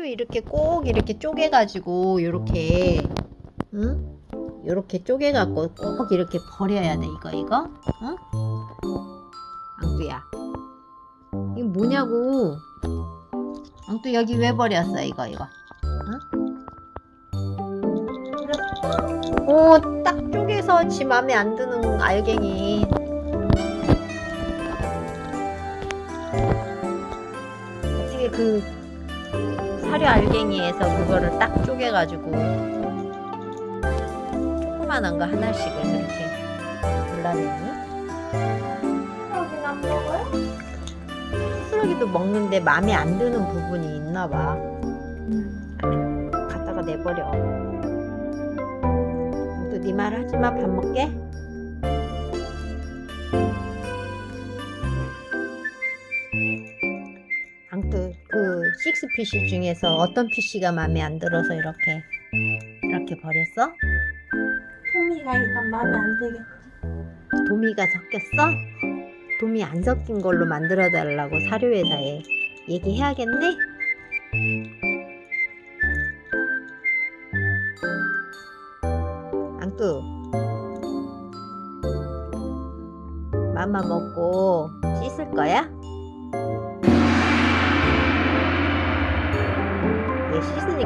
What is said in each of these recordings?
풀도 이렇게 꼭 이렇게 쪼개가지고 요렇게 응? 요렇게 쪼개갖고 꼭 이렇게 버려야 돼 이거 이거 응? 앙뚜야 이거 뭐냐고 앙뚜 여기 왜 버렸어 이거 이거 응? 오딱 쪼개서 지 맘에 안 드는 알갱이 어떻게 그 사료 알갱이에서 그거를 딱 쪼개가지고 조그만한 거 하나씩을 그렇게 골라내니? 여긴 안 먹어요? 수수러기도 먹는데 마음에 안 드는 부분이 있나 봐 갖다가 내버려 또 네 말 하지마 밥 먹게 식스피쉬 중에서 어떤 피쉬가 마음에 안 들어서 이렇게 이렇게 버렸어? 토미가 일단 마음에 안 들겠지. 도미가 섞였어? 도미 안 섞인 걸로 만들어 달라고 사료회사에 얘기해야겠네? 앙뚜 맘마 먹고 씻을 거야?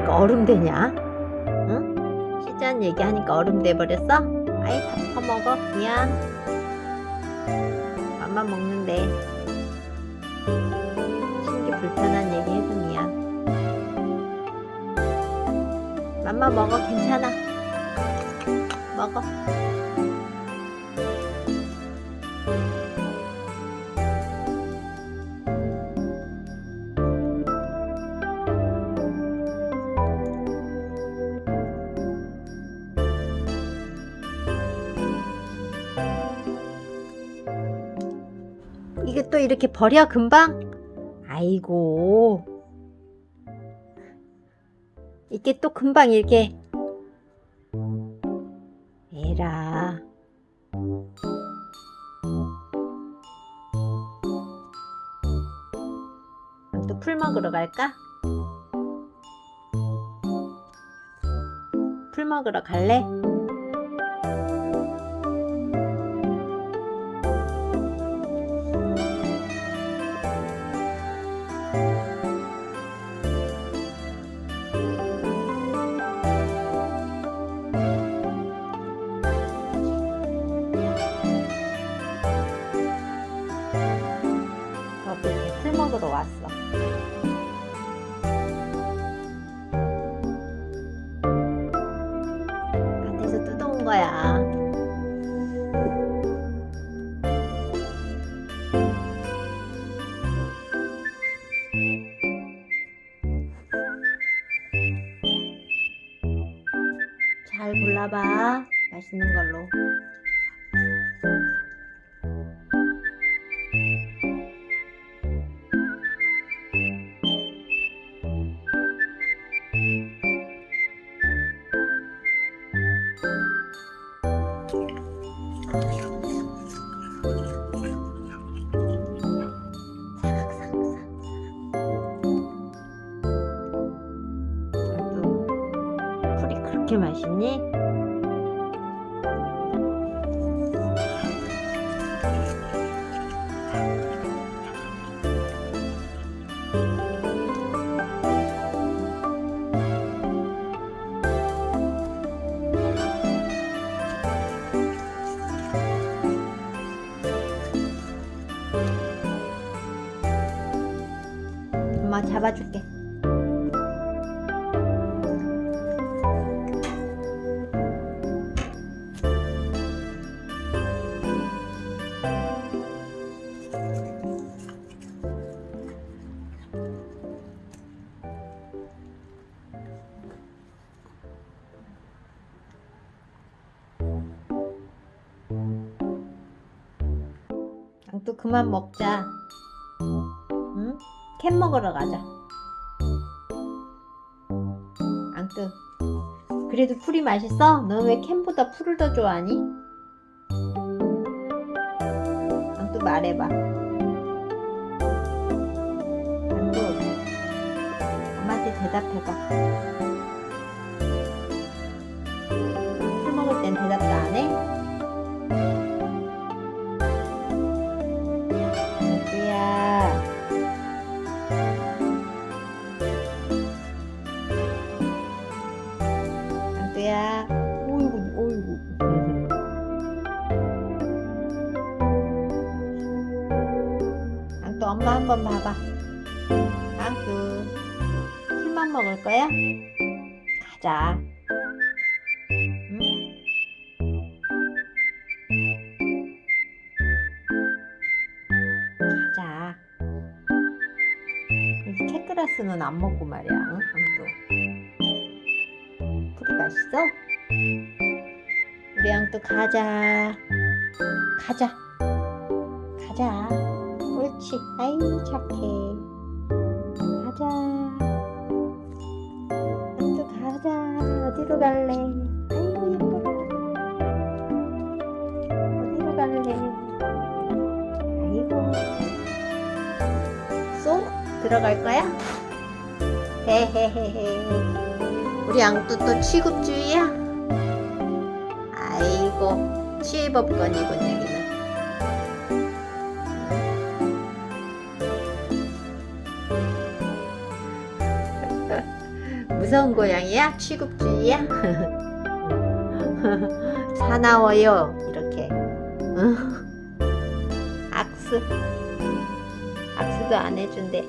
왜 씻으니까 얼음 되냐? 응? 씻자는 얘기하니까 얼음 돼버렸어? 아이 다 퍼먹어. 미안. 맘만 먹는데. 신기 불편한 얘기 해서 미안. 맘마 먹어. 괜찮아. 먹어 이게 또 이렇게 버려 금방? 아이고 이게 또 금방 이렇게 에라 그럼 또풀 먹으러 갈까? 풀 먹으러 갈래? 먹으러 왔어. 밭에서 뜯어온 거야. 잘 골라봐. 맛있는 걸로. 그렇게 맛있니? 엄마 잡아줄게. 또 그만 먹자. 응? 캔 먹으러 가자. 앙뚜. 그래도 풀이 맛있어? 너왜 캔보다 풀을 더 좋아하니? 앙뚜 말해봐. 앙뚜. 엄마한테 대답해봐. 안주야. 오이구, 오이구. 앙뚜 엄마 한 번 봐봐. 앙뚜. 술만 먹을 거야? 가자. 응? 가자. 캣그라스는 안 먹고 말이야. 응? 앙뚜. 맛있어? 우리 앙뚜 가자. 가자. 가자. 옳지. 아이 착해. 가자. 앙뚜 가자. 어디로 갈래? 아이고. 쏙 들어갈 거야? 헤헤헤헤. 우리 앙뚜 또 취급주의야? 아이고 취법권이군 여기는. 무서운 고양이야? 취급주의야? 사나워요 이렇게 응? 악수 악수도 안 해준대